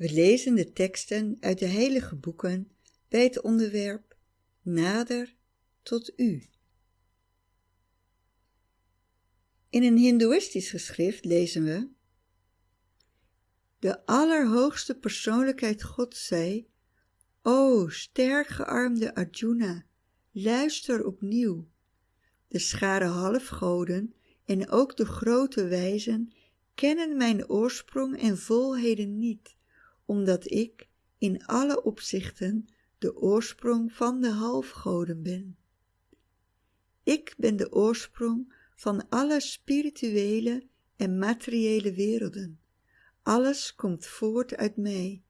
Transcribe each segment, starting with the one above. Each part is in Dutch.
We lezen de teksten uit de heilige boeken bij het onderwerp Nader tot U. In een hindoeïstisch geschrift lezen we De allerhoogste persoonlijkheid God zei, O sterk gearmde Arjuna, luister opnieuw. De schare halfgoden en ook de grote wijzen kennen mijn oorsprong en volheden niet, omdat ik in alle opzichten de oorsprong van de halfgoden ben. Ik ben de oorsprong van alle spirituele en materiële werelden. Alles komt voort uit mij.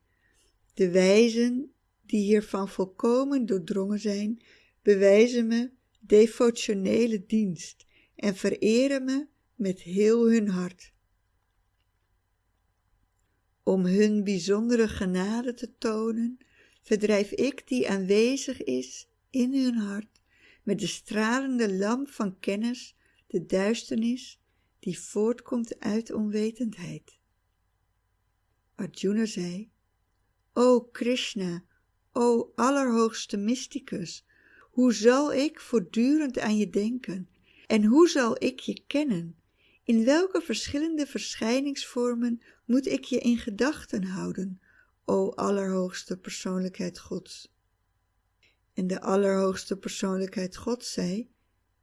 De wijzen die hiervan volkomen doordrongen zijn, bewijzen me devotionele dienst en vereren me met heel hun hart. Om hun bijzondere genade te tonen, verdrijf ik die aanwezig is in hun hart met de stralende lamp van kennis de duisternis die voortkomt uit onwetendheid. Arjuna zei, O Krishna, o allerhoogste mysticus, hoe zal ik voortdurend aan je denken en hoe zal ik je kennen? In welke verschillende verschijningsvormen moet ik je in gedachten houden, o allerhoogste persoonlijkheid Gods? En de allerhoogste persoonlijkheid Gods zei,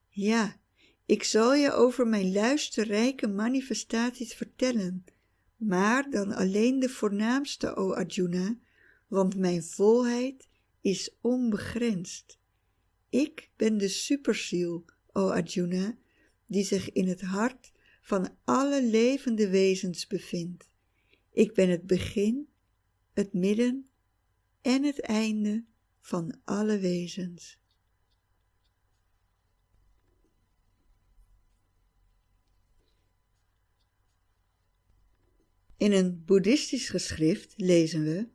ja, ik zal je over mijn luisterrijke manifestaties vertellen, maar dan alleen de voornaamste, o Arjuna, want mijn volheid is onbegrensd. Ik ben de superziel, o Arjuna, die zich in het hart van alle levende wezens bevindt. Ik ben het begin, het midden en het einde van alle wezens. In een boeddhistisch geschrift lezen we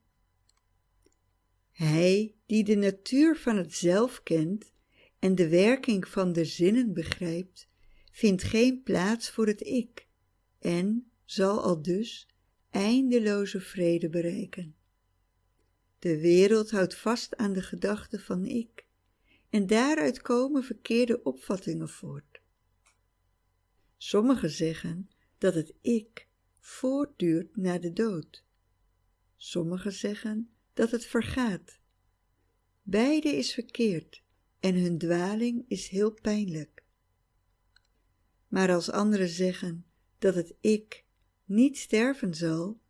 Hij die de natuur van het zelf kent en de werking van de zinnen begrijpt, vindt geen plaats voor het ik en zal al dus eindeloze vrede bereiken. De wereld houdt vast aan de gedachte van ik en daaruit komen verkeerde opvattingen voort. Sommigen zeggen dat het ik voortduurt na de dood. Sommigen zeggen dat het vergaat. Beide is verkeerd en hun dwaling is heel pijnlijk. Maar als anderen zeggen dat het ik niet sterven zal,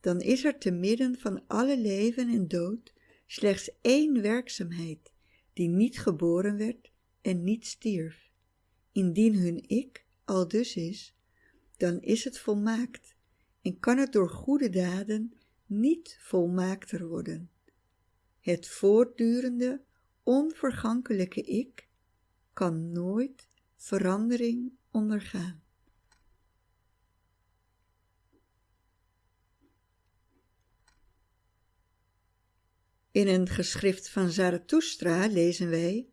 dan is er te midden van alle leven en dood slechts één werkzaamheid die niet geboren werd en niet stierf. Indien hun ik al dus is, dan is het volmaakt en kan het door goede daden niet volmaakter worden. Het voortdurende, onvergankelijke ik kan nooit verandering ondergaan. In een geschrift van Zarathustra lezen wij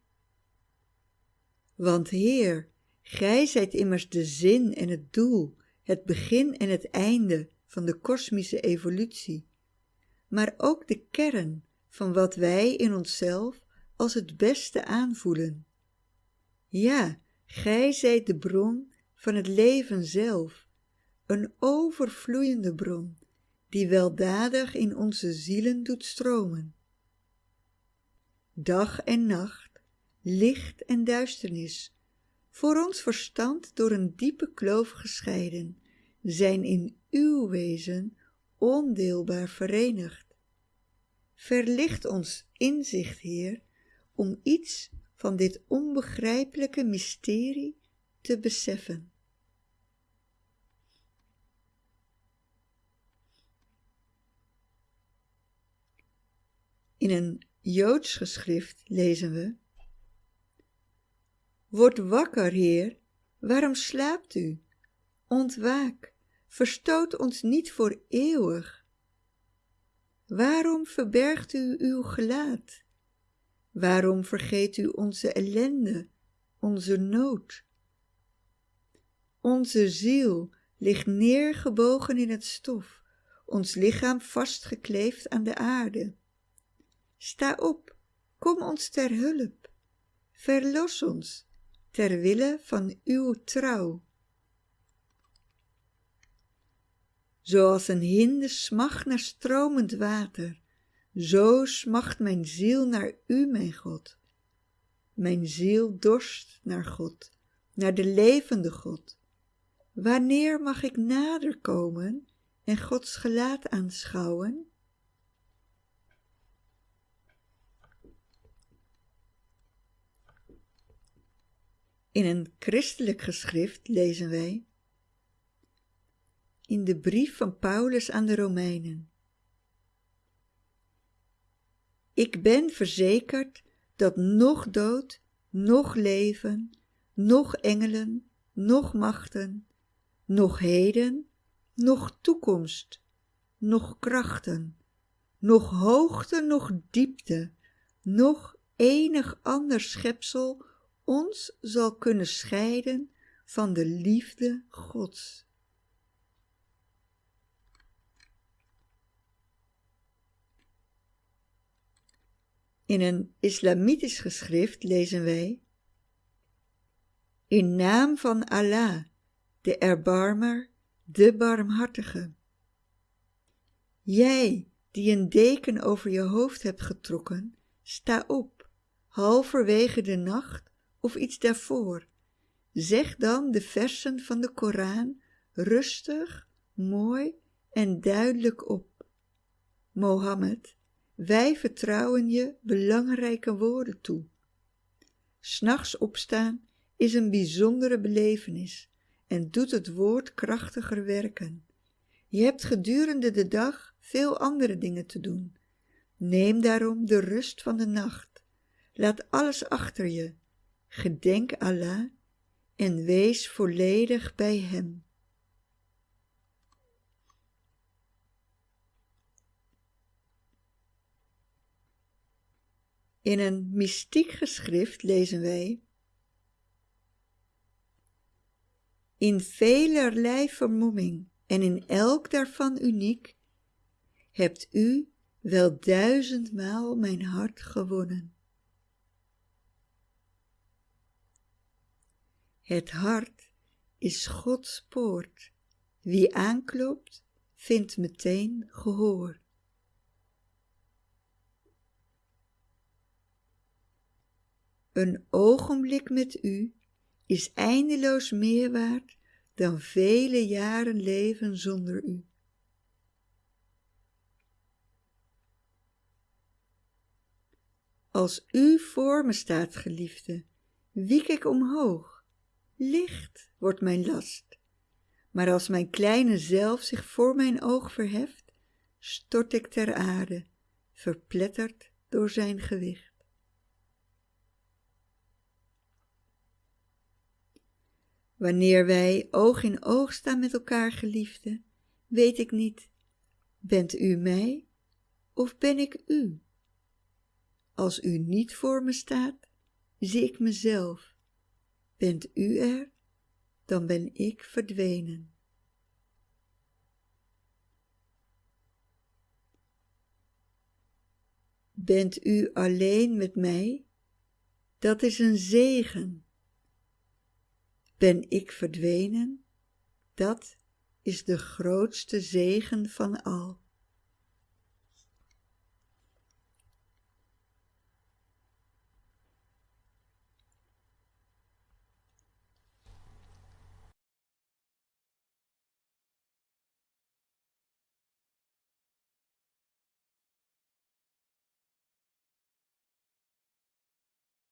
Want Heer, Gij zijt immers de zin en het doel het begin en het einde van de kosmische evolutie, maar ook de kern van wat wij in onszelf als het beste aanvoelen. Ja, gij zijt de bron van het leven zelf, een overvloeiende bron, die weldadig in onze zielen doet stromen. Dag en nacht, licht en duisternis, voor ons verstand door een diepe kloof gescheiden, zijn in uw wezen ondeelbaar verenigd. Verlicht ons inzicht, Heer, om iets van dit onbegrijpelijke mysterie te beseffen. In een Joods geschrift lezen we Word wakker, Heer, waarom slaapt u? Ontwaak, verstoot ons niet voor eeuwig. Waarom verbergt u uw gelaat? Waarom vergeet u onze ellende, onze nood? Onze ziel ligt neergebogen in het stof, ons lichaam vastgekleefd aan de aarde. Sta op, kom ons ter hulp, verlos ons, ter wille van uw trouw. Zoals een hinde smacht naar stromend water, zo smacht mijn ziel naar u, mijn God. Mijn ziel dorst naar God, naar de levende God. Wanneer mag ik nader komen en Gods gelaat aanschouwen? In een christelijk geschrift lezen wij in de brief van Paulus aan de Romeinen. Ik ben verzekerd dat nog dood, nog leven, nog engelen, nog machten, nog heden, nog toekomst, nog krachten, nog hoogte, nog diepte, nog enig ander schepsel ons zal kunnen scheiden van de liefde Gods. In een islamitisch geschrift lezen wij In naam van Allah, de erbarmer, de barmhartige. Jij, die een deken over je hoofd hebt getrokken, sta op, halverwege de nacht of iets daarvoor. Zeg dan de versen van de Koran rustig, mooi en duidelijk op. Mohammed, wij vertrouwen je belangrijke woorden toe. S'nachts opstaan is een bijzondere belevenis en doet het woord krachtiger werken. Je hebt gedurende de dag veel andere dingen te doen. Neem daarom de rust van de nacht. Laat alles achter je. Gedenk Allah en wees volledig bij Hem. In een mystiek geschrift lezen wij In velerlei vermomming en in elk daarvan uniek hebt u wel duizendmaal mijn hart gewonnen. Het hart is Gods poort. Wie aanklopt, vindt meteen gehoor. Een ogenblik met u is eindeloos meer waard dan vele jaren leven zonder u. Als u voor me staat, geliefde, wiek ik omhoog. Licht wordt mijn last. Maar als mijn kleine zelf zich voor mijn oog verheft, stort ik ter aarde, verpletterd door zijn gewicht. Wanneer wij oog in oog staan met elkaar, geliefde, weet ik niet, bent u mij of ben ik u? Als u niet voor me staat, zie ik mezelf. Bent u er, dan ben ik verdwenen. Bent u alleen met mij? Dat is een zegen ben ik verdwenen? Dat is de grootste zegen van al.